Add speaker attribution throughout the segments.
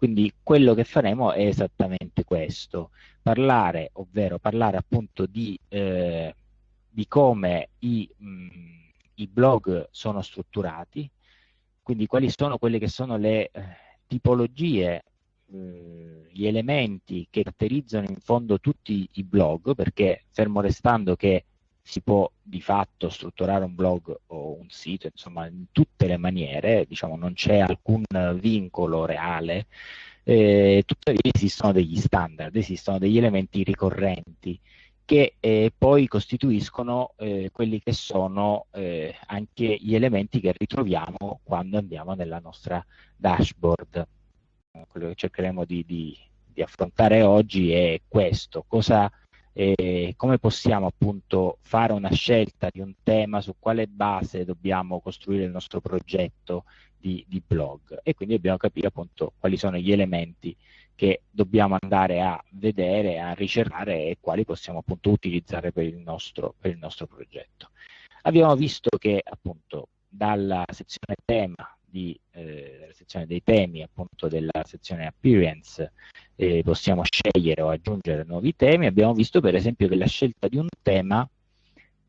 Speaker 1: Quindi quello che faremo è esattamente questo, parlare, ovvero parlare appunto di, eh, di come i, mh, i, blog sono strutturati, quindi quali sono quelle che sono le eh, tipologie, eh, gli elementi che caratterizzano in fondo tutti i blog, perché fermo restando che si può di fatto strutturare un blog o un sito, insomma, in tutte le maniere, diciamo, non c'è alcun vincolo reale, eh, tuttavia esistono degli standard, esistono degli elementi ricorrenti che eh, poi costituiscono eh, quelli che sono eh, anche gli elementi che ritroviamo quando andiamo nella nostra dashboard. Quello che cercheremo di, di, di affrontare oggi è questo, cosa eh, come possiamo appunto fare una scelta di un tema, su quale base dobbiamo costruire il nostro progetto di, di blog e quindi dobbiamo capire appunto quali sono gli elementi che dobbiamo andare a vedere, a ricercare e quali possiamo appunto utilizzare per il nostro, per il nostro progetto. Abbiamo visto che appunto dalla sezione tema di, eh, sezione dei temi appunto della sezione appearance eh, possiamo scegliere o aggiungere nuovi temi. Abbiamo visto per esempio che la scelta di un tema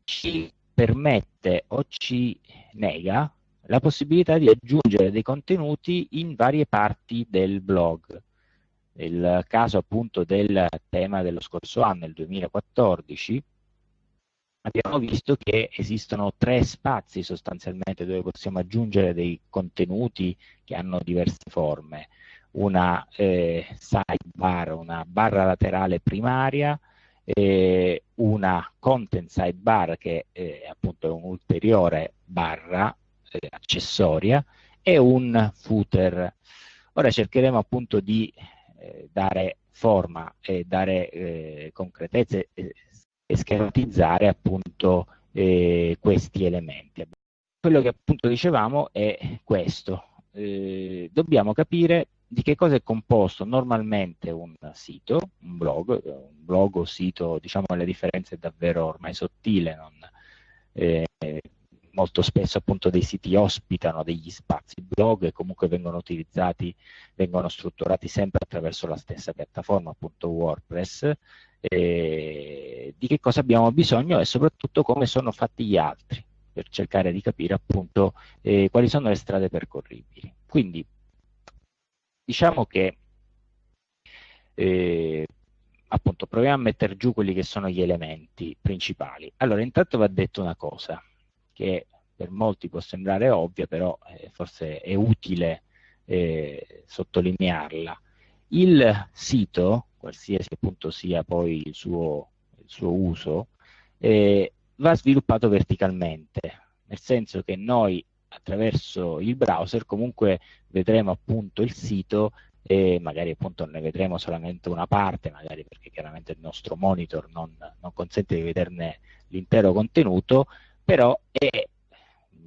Speaker 1: ci permette o ci nega la possibilità di aggiungere dei contenuti in varie parti del blog. Nel caso appunto del tema dello scorso anno, il 2014, abbiamo visto che esistono tre spazi sostanzialmente dove possiamo aggiungere dei contenuti che hanno diverse forme una eh, sidebar, una barra laterale primaria, eh, una content sidebar che eh, appunto è un'ulteriore barra eh, accessoria e un footer. Ora cercheremo appunto di eh, dare forma e dare eh, concretezza e, e schematizzare appunto questi elementi. Quello che appunto dicevamo è questo, dobbiamo capire di che cosa è composto normalmente un sito, un blog, un blog o sito, diciamo la differenza è davvero ormai sottile, non, eh, molto spesso appunto dei siti ospitano degli spazi blog e comunque vengono utilizzati, vengono strutturati sempre attraverso la stessa piattaforma, appunto WordPress, eh, di che cosa abbiamo bisogno e soprattutto come sono fatti gli altri, per cercare di capire appunto eh, quali sono le strade percorribili. Quindi diciamo che eh, appunto proviamo a mettere giù quelli che sono gli elementi principali. Allora, intanto va detto una cosa che per molti può sembrare ovvia, però eh, forse è utile eh, sottolinearla. Il sito, qualsiasi appunto sia poi il suo, il suo uso, eh, va sviluppato verticalmente, nel senso che noi attraverso il browser comunque vedremo appunto il sito e magari appunto ne vedremo solamente una parte, magari perché chiaramente il nostro monitor non, non consente di vederne l'intero contenuto, però è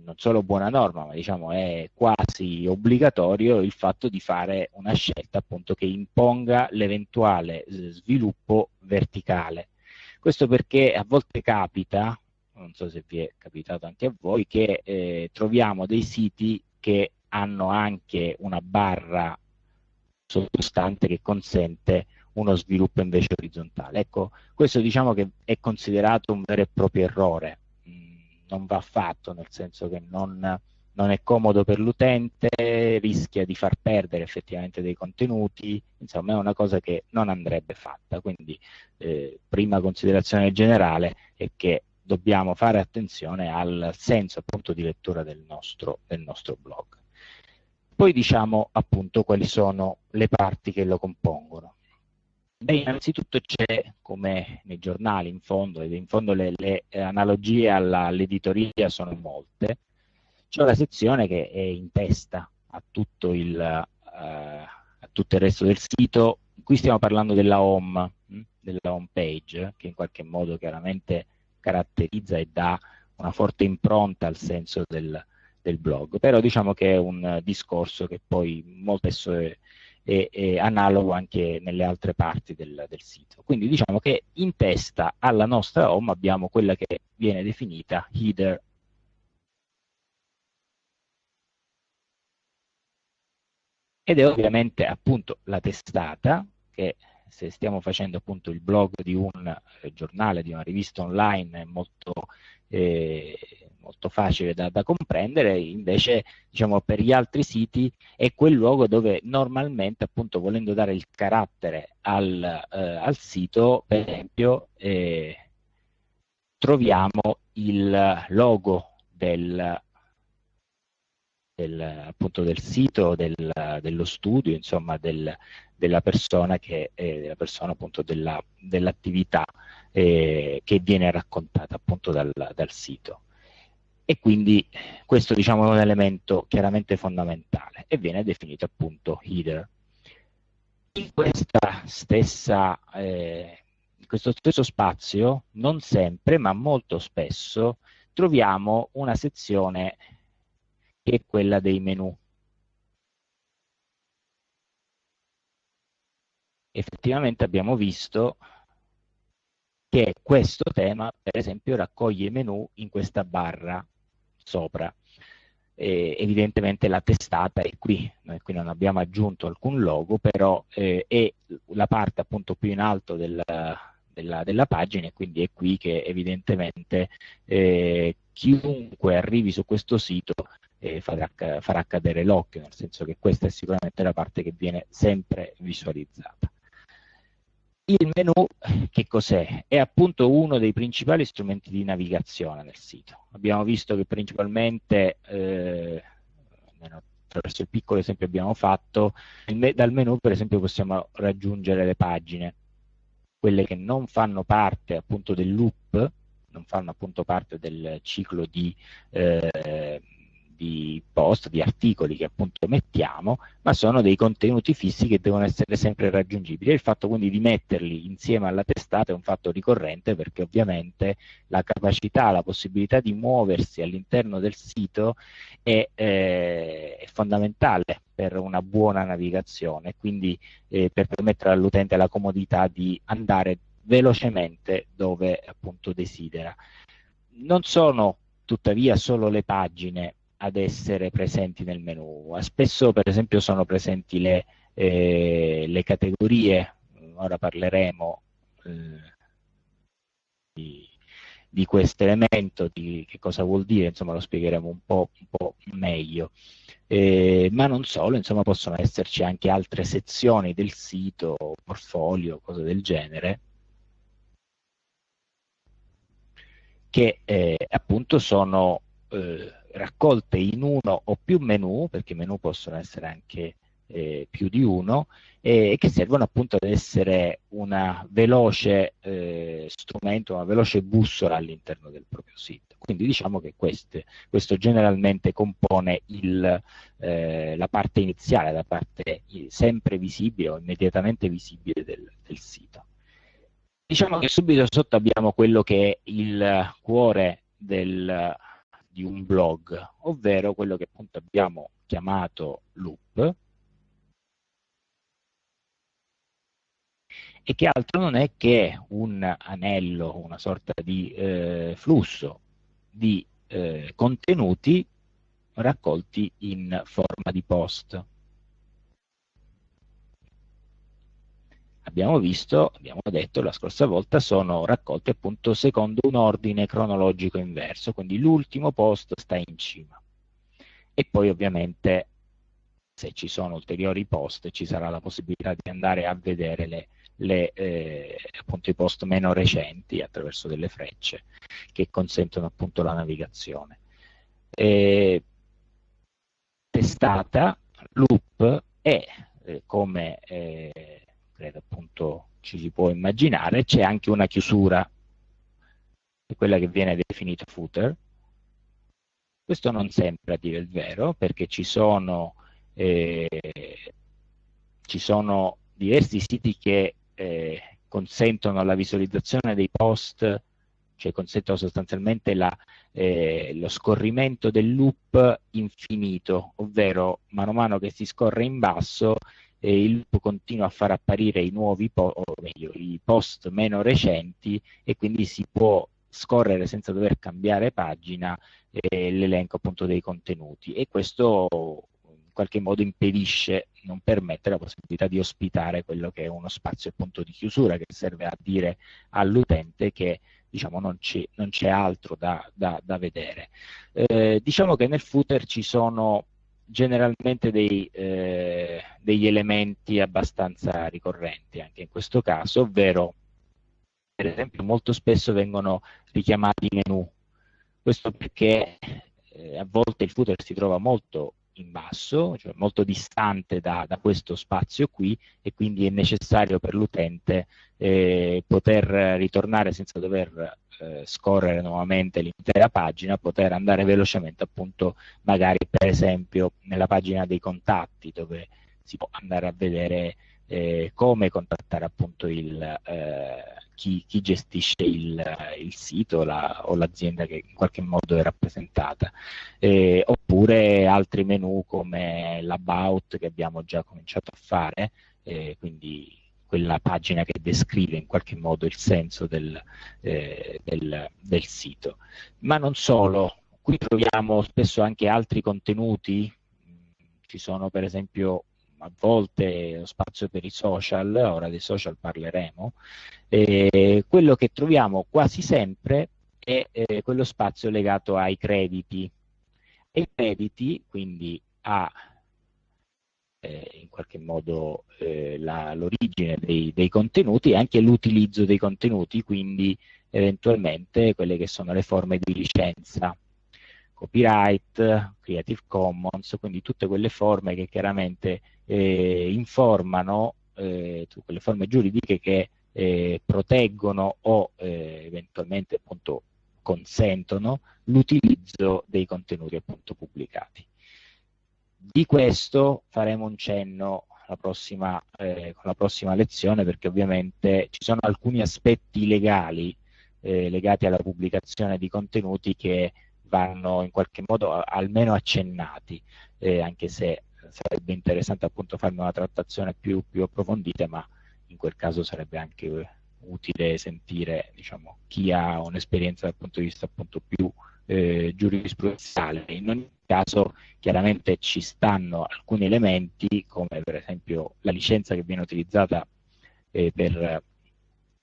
Speaker 1: non solo buona norma, ma diciamo è quasi obbligatorio il fatto di fare una scelta appunto che imponga l'eventuale sviluppo verticale. Questo perché a volte capita, non so se vi è capitato anche a voi, che eh, troviamo dei siti che hanno anche una barra sottostante che consente uno sviluppo invece orizzontale. Ecco, questo diciamo che è considerato un vero e proprio errore, mm, non va fatto, nel senso che non, non è comodo per l'utente, rischia di far perdere effettivamente dei contenuti, insomma è una cosa che non andrebbe fatta. Quindi eh, prima considerazione generale è che dobbiamo fare attenzione al senso appunto di lettura del nostro, del nostro blog. Poi diciamo appunto quali sono le parti che lo compongono. Beh, innanzitutto c'è, come nei giornali in fondo, ed in fondo le, le analogie all'editoria sono molte, c'è una sezione che è in testa a tutto, il, uh, a tutto il resto del sito. Qui stiamo parlando della home, hm, della home page, che in qualche modo chiaramente caratterizza e dà una forte impronta al senso del, del blog, però diciamo che è un discorso che poi molto spesso è, è, è analogo anche nelle altre parti del, del, sito. Quindi diciamo che in testa alla nostra home abbiamo quella che viene definita header ed è ovviamente appunto la testata che se stiamo facendo appunto il blog di un eh, giornale, di una rivista online è molto, eh, molto facile da, da, comprendere, invece diciamo per gli altri siti è quel luogo dove normalmente appunto volendo dare il carattere al, eh, al sito, per esempio eh, troviamo il logo del, del, appunto del sito, del, dello studio, insomma del, della persona, che, eh, della persona appunto della, dell'attività eh, che viene raccontata appunto dal, dal, sito. E quindi questo diciamo è un elemento chiaramente fondamentale e viene definito appunto header. In stessa eh, in questo stesso spazio, non sempre, ma molto spesso, troviamo una sezione che quella dei menu. Effettivamente abbiamo visto che questo tema, per esempio, raccoglie i menu in questa barra sopra. Eh, evidentemente la testata è qui, noi qui non abbiamo aggiunto alcun logo, però eh, è la parte appunto più in alto del, della, della, pagina e quindi è qui che evidentemente eh, chiunque arrivi su questo sito eh, farà, farà cadere l'occhio, nel senso che questa è sicuramente la parte che viene sempre visualizzata. Il menu che cos'è? È appunto uno dei principali strumenti di navigazione nel sito. Abbiamo visto che principalmente, eh, attraverso il piccolo esempio abbiamo fatto, dal menu per esempio possiamo raggiungere le pagine, quelle che non fanno parte appunto del loop, non fanno appunto parte del ciclo di eh, di post, di articoli che appunto mettiamo, ma sono dei contenuti fissi che devono essere sempre raggiungibili. E il fatto quindi di metterli insieme alla testata è un fatto ricorrente perché ovviamente la capacità, la possibilità di muoversi all'interno del sito è, eh, è, fondamentale per una buona navigazione, quindi eh, per permettere all'utente la comodità di andare velocemente dove appunto desidera. Non sono tuttavia solo le pagine ad essere presenti nel menu. Spesso per esempio sono presenti le, eh, le categorie, ora parleremo eh, di, di questo elemento, di che cosa vuol dire, insomma lo spiegheremo un po', un po meglio. Eh, ma non solo, insomma possono esserci anche altre sezioni del sito, portfolio, cose del genere, che eh, appunto sono eh, raccolte in uno o più menu, perché i menu possono essere anche eh, più di uno, e che servono appunto ad essere una veloce eh, strumento, una veloce bussola all'interno del proprio sito. Quindi diciamo che queste, questo generalmente compone il, eh, la parte iniziale, la parte sempre visibile o immediatamente visibile del, del sito. Diciamo che subito sotto abbiamo quello che è il cuore del, di un blog, ovvero quello che appunto abbiamo chiamato loop, e che altro non è che un anello, una sorta di eh, flusso di eh, contenuti raccolti in forma di post. Abbiamo visto, abbiamo detto la scorsa volta, sono raccolti appunto secondo un ordine cronologico inverso, quindi l'ultimo post sta in cima. E poi ovviamente se ci sono ulteriori post ci sarà la possibilità di andare a vedere le, le, eh, appunto, i post meno recenti attraverso delle frecce che consentono appunto la navigazione. E, testata, loop è eh, come eh, credo appunto ci si può immaginare, c'è anche una chiusura, quella che viene definita footer. Questo non sempre a dire il vero, perché ci sono, eh, ci sono diversi siti che eh, consentono la visualizzazione dei post, cioè consentono sostanzialmente la, eh, lo scorrimento del loop infinito, ovvero mano a mano che si scorre in basso eh, il loop continua a far apparire i nuovi o meglio, i post meno recenti e quindi si può scorrere senza dover cambiare pagina eh, l'elenco appunto dei contenuti e questo in qualche modo impedisce non permette la possibilità di ospitare quello che è uno spazio appunto di chiusura che serve a dire all'utente che diciamo, non c'è altro da, da, da vedere. Eh, diciamo che nel footer ci sono generalmente dei, eh, degli elementi abbastanza ricorrenti anche in questo caso, ovvero per esempio molto spesso vengono richiamati menu, questo perché eh, a volte il footer si trova molto in basso, cioè molto distante da, da, questo spazio qui e quindi è necessario per l'utente eh, poter ritornare senza dover eh, scorrere nuovamente l'intera pagina, poter andare velocemente appunto magari per esempio nella pagina dei contatti dove si può andare a vedere eh, come contattare appunto il, eh, chi, chi, gestisce il, il sito la, o l'azienda che in qualche modo è rappresentata, eh, oppure altri menu come l'about che abbiamo già cominciato a fare, eh, quindi quella pagina che descrive in qualche modo il senso del, eh, del, del sito. Ma non solo, qui troviamo spesso anche altri contenuti, ci sono per esempio a volte lo spazio per i social, ora dei social parleremo, eh, quello che troviamo quasi sempre è eh, quello spazio legato ai crediti. I crediti, quindi a eh, in qualche modo eh, l'origine dei, dei, contenuti e anche l'utilizzo dei contenuti, quindi eventualmente quelle che sono le forme di licenza copyright, Creative Commons, quindi tutte quelle forme che chiaramente eh, informano, eh, quelle forme giuridiche che eh, proteggono o eh, eventualmente appunto consentono l'utilizzo dei contenuti appunto pubblicati. Di questo faremo un cenno la prossima, eh, con la prossima lezione perché ovviamente ci sono alcuni aspetti legali eh, legati alla pubblicazione di contenuti che vanno in qualche modo almeno accennati, eh, anche se sarebbe interessante appunto farne una trattazione più, più, approfondita, ma in quel caso sarebbe anche utile sentire diciamo, chi ha un'esperienza dal punto di vista appunto più eh, giurisprudenziale. In ogni caso chiaramente ci stanno alcuni elementi come per esempio la licenza che viene utilizzata eh, per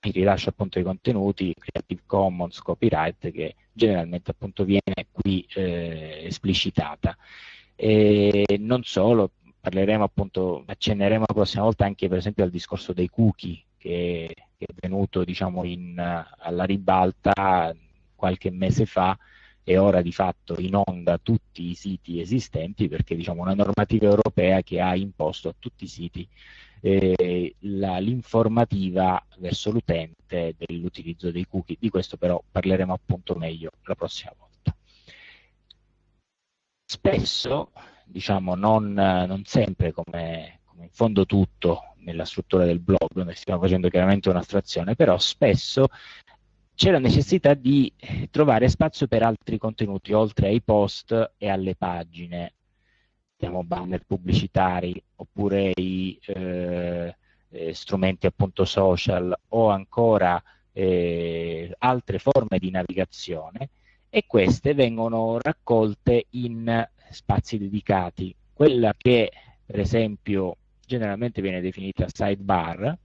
Speaker 1: il rilascio appunto dei contenuti, Creative Commons, copyright, che generalmente appunto viene qui eh, esplicitata. E non solo, parleremo appunto, accenneremo la prossima volta anche per esempio al discorso dei cookie che, che è venuto diciamo in, alla ribalta qualche mese fa e ora di fatto in onda tutti i siti esistenti perché diciamo una normativa europea che ha imposto a tutti i siti eh, l'informativa verso l'utente dell'utilizzo dei cookie. Di questo però parleremo appunto meglio la prossima volta. Spesso, diciamo non, non sempre come, come in fondo tutto nella struttura del blog, noi stiamo facendo chiaramente un'astrazione, però spesso c'è la necessità di trovare spazio per altri contenuti, oltre ai post e alle pagine abbiamo banner pubblicitari oppure i eh, eh, strumenti appunto social o ancora eh, altre forme di navigazione e queste vengono raccolte in spazi dedicati. Quella che per esempio generalmente viene definita sidebar,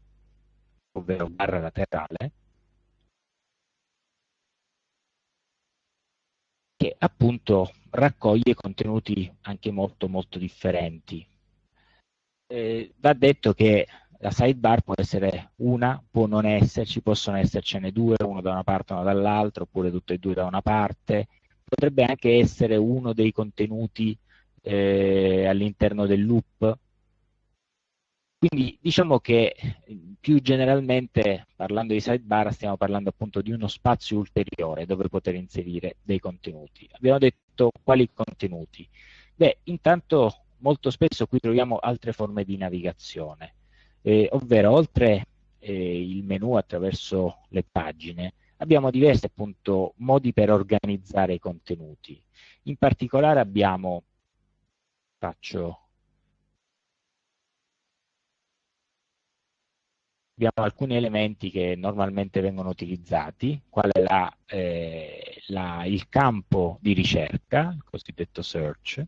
Speaker 1: ovvero barra laterale, che appunto raccoglie contenuti anche molto molto differenti. Eh, va detto che la sidebar può essere una, può non esserci, possono essercene due, uno da una parte e uno dall'altra, oppure tutte e due da una parte. Potrebbe anche essere uno dei contenuti eh, all'interno del loop. Quindi diciamo che più generalmente parlando di sidebar stiamo parlando appunto di uno spazio ulteriore dove poter inserire dei contenuti. Abbiamo detto detto quali contenuti? Beh, intanto molto spesso qui troviamo altre forme di navigazione, eh, ovvero oltre eh, il menu attraverso le pagine, abbiamo diversi appunto modi per organizzare i contenuti. In particolare abbiamo, faccio abbiamo alcuni elementi che normalmente vengono utilizzati, quale la, eh, la, il campo di ricerca, il cosiddetto search.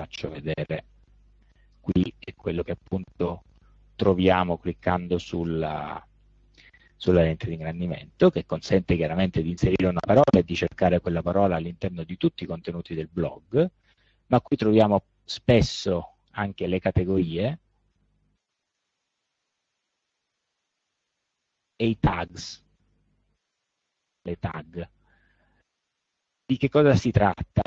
Speaker 1: faccio vedere qui è quello che appunto troviamo cliccando sulla, sulla lente di ingrandimento che consente chiaramente di inserire una parola e di cercare quella parola all'interno di tutti i contenuti del blog, ma qui troviamo spesso anche le categorie e i tags, le tag. Di che cosa si tratta?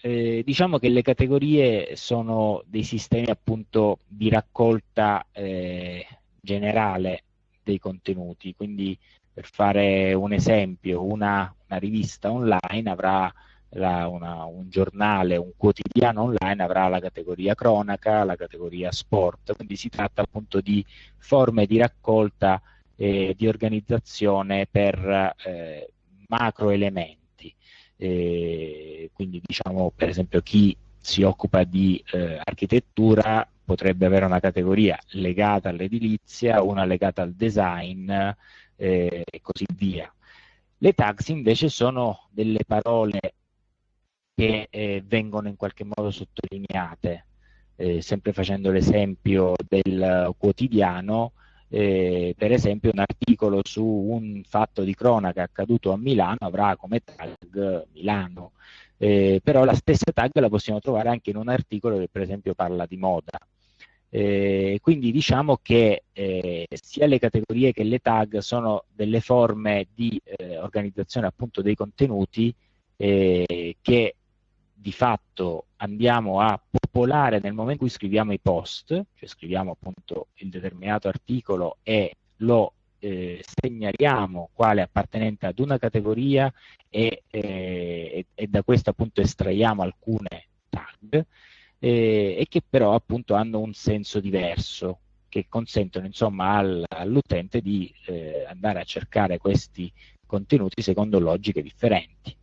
Speaker 1: Eh, diciamo che le categorie sono dei sistemi appunto di raccolta eh, generale dei contenuti, quindi per fare un esempio, una, una rivista online avrà la, una, un giornale, un quotidiano online avrà la categoria cronaca, la categoria sport, quindi si tratta appunto di forme di raccolta e di organizzazione per eh, macro elementi. Eh, quindi diciamo per esempio chi si occupa di eh, architettura potrebbe avere una categoria legata all'edilizia, una legata al design eh, e così via. Le tags invece sono delle parole che eh, vengono in qualche modo sottolineate, eh, sempre facendo l'esempio del quotidiano, eh, per esempio un articolo su un fatto di cronaca accaduto a Milano avrà come tag Milano, eh, però la stessa tag la possiamo trovare anche in un articolo che per esempio parla di moda. Eh, quindi diciamo che eh, sia le categorie che le tag sono delle forme di eh, organizzazione appunto dei contenuti eh, che di fatto andiamo a popolare nel momento in cui scriviamo i post, cioè scriviamo appunto il determinato articolo e lo eh, segnaliamo quale appartenente ad una categoria e, eh, e, da questo appunto estraiamo alcune tag eh, e che però appunto hanno un senso diverso che consentono insomma al, all'utente di eh, andare a cercare questi contenuti secondo logiche differenti.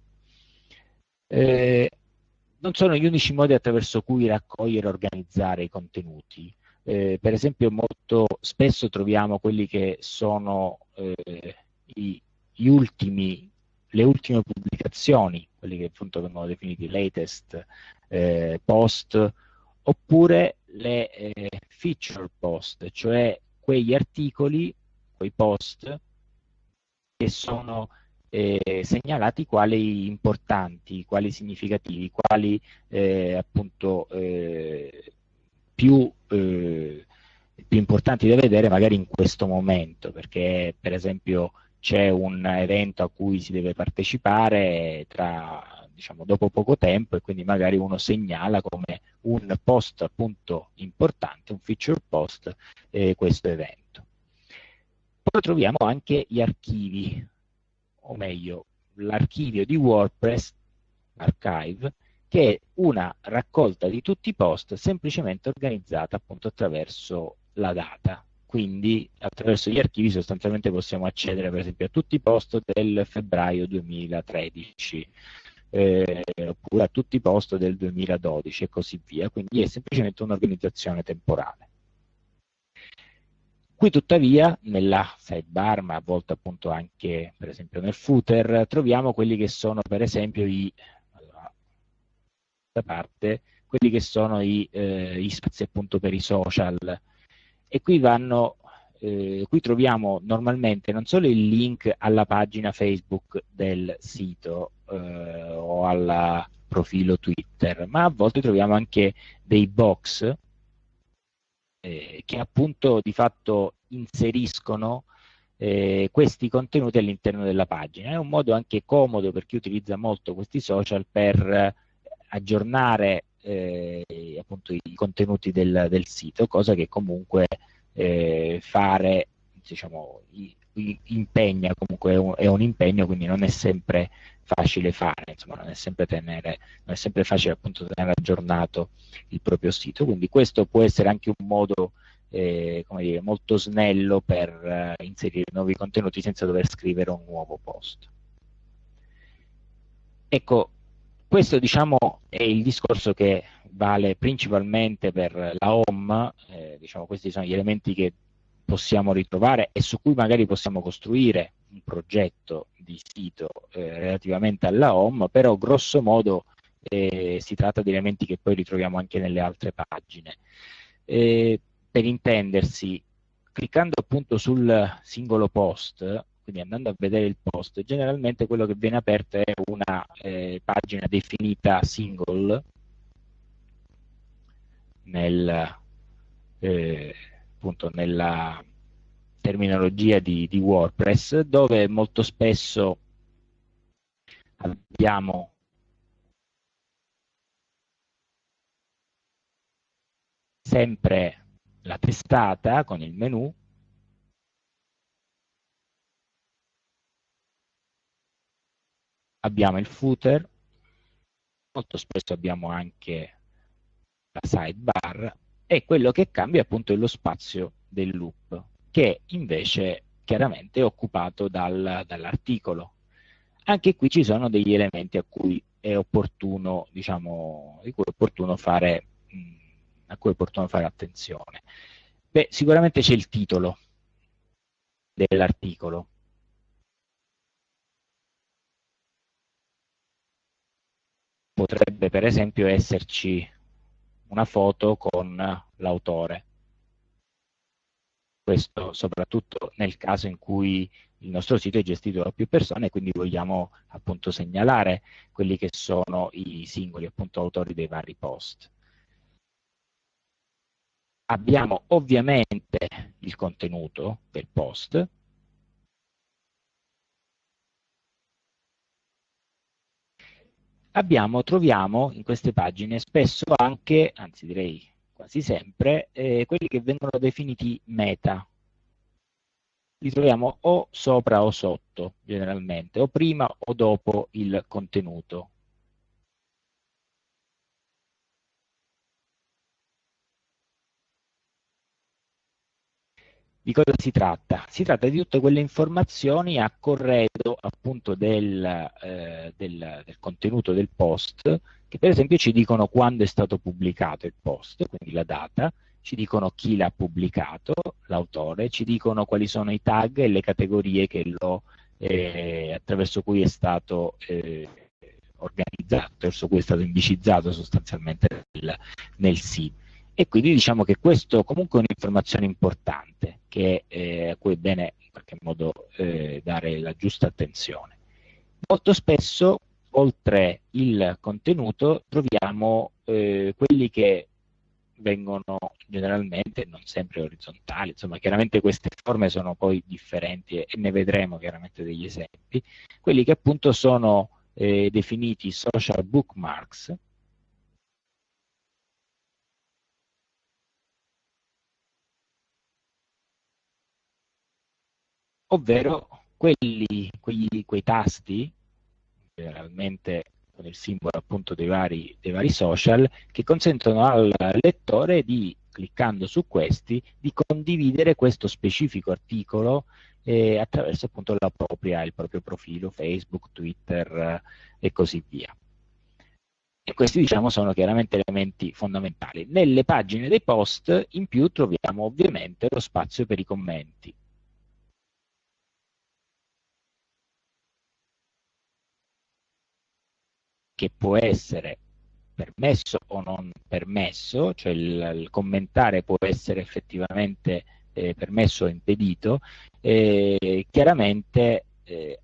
Speaker 1: Non sono gli unici modi attraverso cui raccogliere e organizzare i contenuti. Eh, per esempio molto spesso troviamo quelli che sono eh, i, gli ultimi, le ultime pubblicazioni, quelli che appunto vengono definiti latest eh, post, oppure le eh, feature post, cioè quegli articoli, quei post che sono eh, segnalati quali importanti, quali significativi, quali eh, appunto eh, più, eh, più, importanti da vedere magari in questo momento, perché per esempio c'è un evento a cui si deve partecipare tra, diciamo, dopo poco tempo e quindi magari uno segnala come un post appunto importante, un feature post, eh, questo evento. Poi troviamo anche gli archivi, o meglio, l'archivio di WordPress, archive, che è una raccolta di tutti i post semplicemente organizzata appunto attraverso la data. Quindi attraverso gli archivi sostanzialmente possiamo accedere per esempio a tutti i post del febbraio 2013 eh, oppure a tutti i post del 2012 e così via. Quindi è semplicemente un'organizzazione temporale. Qui tuttavia nella sidebar, ma a volte appunto anche per esempio nel footer, troviamo quelli che sono per esempio i, allora, da parte, quelli che sono i, eh, gli spazi appunto per i social. E qui vanno, eh, qui troviamo normalmente non solo il link alla pagina Facebook del sito eh, o al profilo Twitter, ma a volte troviamo anche dei box eh, che appunto di fatto inseriscono eh, questi contenuti all'interno della pagina. È un modo anche comodo per chi utilizza molto questi social per aggiornare eh, appunto i contenuti del, del, sito, cosa che comunque eh, fare diciamo, impegna, comunque è un, è un, impegno, quindi non è sempre facile fare, insomma, non è sempre, tenere, non è sempre facile appunto tenere aggiornato il proprio sito, quindi questo può essere anche un modo eh, come dire, molto snello per eh, inserire nuovi contenuti senza dover scrivere un nuovo post. Ecco, questo diciamo è il discorso che vale principalmente per la home, eh, diciamo, questi sono gli elementi che possiamo ritrovare e su cui magari possiamo costruire un progetto di sito eh, relativamente alla home, però grosso modo eh, si tratta di elementi che poi ritroviamo anche nelle altre pagine. Eh, per intendersi, cliccando appunto sul singolo post, quindi andando a vedere il post, generalmente quello che viene aperto è una eh, pagina definita single nel, eh, appunto nella terminologia di, di WordPress, dove molto spesso abbiamo sempre la testata con il menu abbiamo il footer molto spesso abbiamo anche la sidebar e quello che cambia appunto è lo spazio del loop che invece chiaramente è occupato dal, dall'articolo anche qui ci sono degli elementi a cui è opportuno diciamo di cui è opportuno fare mh, a cui è opportuno fare attenzione? Beh, sicuramente c'è il titolo dell'articolo. Potrebbe per esempio esserci una foto con l'autore. Questo soprattutto nel caso in cui il nostro sito è gestito da più persone e quindi vogliamo appunto segnalare quelli che sono i singoli appunto autori dei vari post. Abbiamo ovviamente il contenuto del post, abbiamo, troviamo in queste pagine spesso anche, anzi direi quasi sempre, eh, quelli che vengono definiti meta. Li troviamo o sopra o sotto, generalmente, o prima o dopo il contenuto. Di cosa si tratta? Si tratta di tutte quelle informazioni a corredo appunto del, eh, del, del, contenuto del post che per esempio ci dicono quando è stato pubblicato il post, quindi la data, ci dicono chi l'ha pubblicato, l'autore, ci dicono quali sono i tag e le categorie lo, eh, attraverso cui è stato eh, organizzato, attraverso cui è stato indicizzato sostanzialmente nel, nel sito e quindi diciamo che questo comunque è un'informazione importante che, eh, a cui è bene in qualche modo eh, dare la giusta attenzione. Molto spesso oltre il contenuto troviamo eh, quelli che vengono generalmente, non sempre orizzontali, insomma chiaramente queste forme sono poi differenti e, ne vedremo chiaramente degli esempi, quelli che appunto sono eh, definiti social bookmarks, ovvero quelli, quegli, quei tasti, generalmente con il simbolo appunto dei vari, dei vari social, che consentono al lettore di, cliccando su questi, di condividere questo specifico articolo eh, attraverso appunto la propria, il proprio profilo Facebook, Twitter eh, e così via. E questi diciamo sono chiaramente elementi fondamentali. Nelle pagine dei post in più troviamo ovviamente lo spazio per i commenti. Che può essere permesso o non permesso, cioè il, il commentare può essere effettivamente eh, permesso o impedito, eh, chiaramente eh,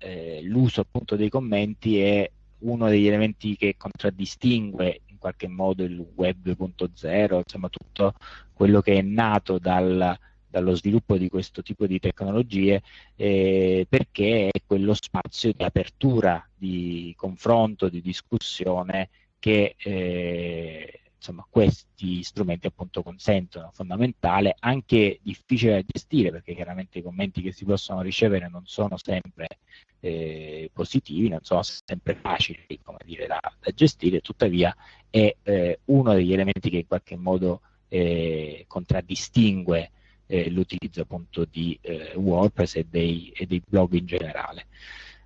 Speaker 1: eh l'uso appunto dei commenti è uno degli elementi che contraddistingue in qualche modo il web 2.0, insomma tutto quello che è nato dal, dallo sviluppo di questo tipo di tecnologie eh, perché è quello spazio di apertura, di confronto, di discussione che eh, insomma, questi strumenti appunto consentono, fondamentale, anche difficile da gestire perché chiaramente i commenti che si possono ricevere non sono sempre eh, positivi, non sono sempre facili dire, da, da, gestire, tuttavia è eh, uno degli elementi che in qualche modo eh, contraddistingue eh, l'utilizzo appunto di eh, WordPress e dei, e dei, blog in generale.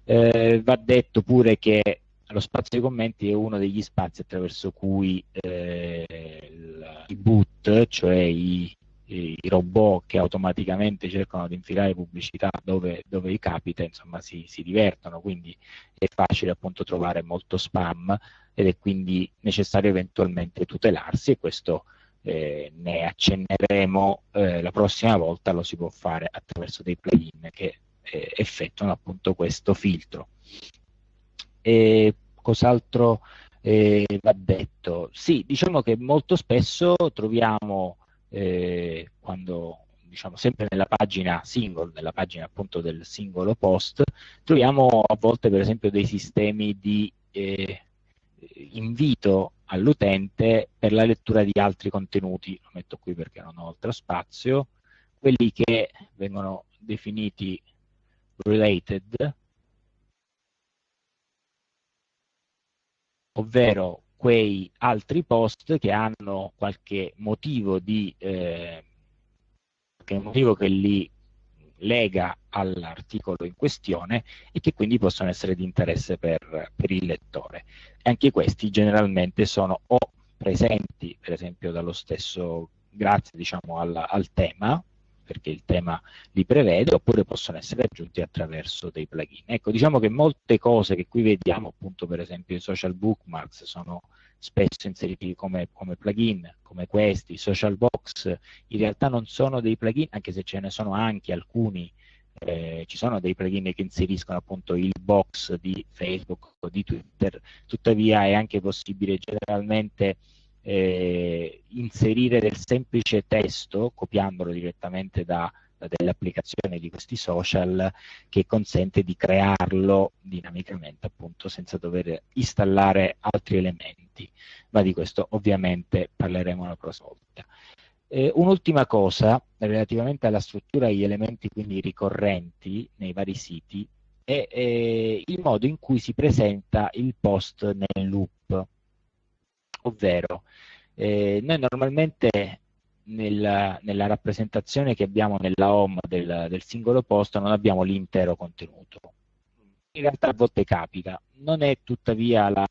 Speaker 1: Eh, va detto pure che lo spazio dei commenti è uno degli spazi attraverso cui eh, i boot, cioè i, i robot che automaticamente cercano di infilare pubblicità dove, dove gli capita, insomma si, si, divertono, quindi è facile appunto trovare molto spam ed è quindi necessario eventualmente tutelarsi e questo eh, ne accenneremo eh, la prossima volta, lo si può fare attraverso dei plugin che eh, effettuano appunto questo filtro. E cos'altro eh, va detto? Sì, diciamo che molto spesso troviamo eh, quando diciamo sempre nella pagina single, nella pagina appunto del singolo post, troviamo a volte per esempio dei sistemi di eh, invito all'utente per la lettura di altri contenuti, lo metto qui perché non ho altro spazio, quelli che vengono definiti related, ovvero quei altri post che hanno qualche motivo, di, eh, qualche motivo che li lega all'articolo in questione e che quindi possono essere di interesse per, per il lettore. E anche questi generalmente sono o presenti, per esempio, dallo stesso, grazie diciamo, al, al tema, perché il tema li prevede, oppure possono essere aggiunti attraverso dei plugin. Ecco, diciamo che molte cose che qui vediamo, appunto per esempio i social bookmarks, sono spesso inseriti come, come plugin, come questi, social box, in realtà non sono dei plugin, anche se ce ne sono anche alcuni, eh, ci sono dei plugin che inseriscono appunto il box di Facebook o di Twitter, tuttavia è anche possibile generalmente eh, inserire del semplice testo, copiandolo direttamente da, delle applicazioni di questi social, che consente di crearlo dinamicamente, appunto, senza dover installare altri elementi. Ma di questo ovviamente parleremo la prossima volta. Eh, un'ultima cosa, relativamente alla struttura e agli elementi quindi ricorrenti nei vari siti, è eh, il modo in cui si presenta il post nel loop ovvero eh, noi normalmente nella, nella, rappresentazione che abbiamo nella home del, del singolo post non abbiamo l'intero contenuto. In realtà a volte capita, non è tuttavia la,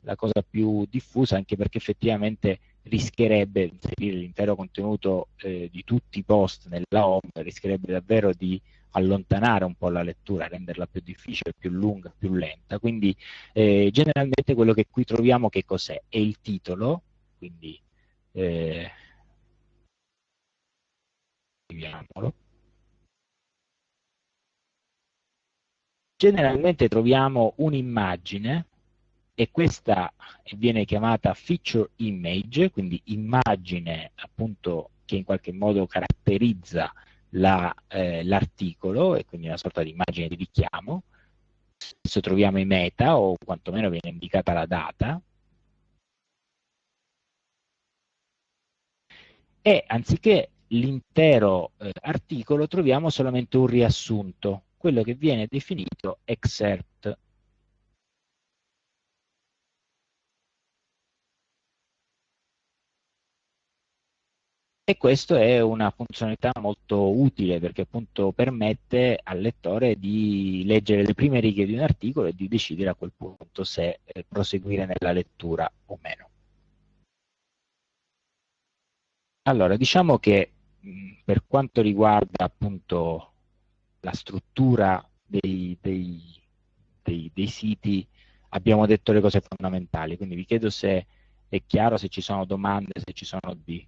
Speaker 1: la cosa più diffusa anche perché effettivamente rischierebbe inserire l'intero contenuto eh, di tutti i post nella home, rischierebbe davvero di allontanare un po' la lettura, renderla più difficile, più lunga, più lenta. Quindi eh, generalmente quello che qui troviamo che cos'è? È il titolo, quindi eh, scriviamolo. Generalmente troviamo un'immagine e questa viene chiamata feature image, quindi immagine appunto che in qualche modo caratterizza l'articolo la, eh, e quindi una sorta di immagine di richiamo. Spesso troviamo i meta o quantomeno viene indicata la data. E anziché l'intero eh, articolo troviamo solamente un riassunto, quello che viene definito excerpt E questo è una funzionalità molto utile perché appunto permette al lettore di leggere le prime righe di un articolo e di decidere a quel punto se eh, proseguire nella lettura o meno. Allora, diciamo che per quanto riguarda appunto la struttura dei, dei, dei, dei siti abbiamo detto le cose fondamentali, quindi vi chiedo se è chiaro, se ci sono domande, se ci sono dubbi.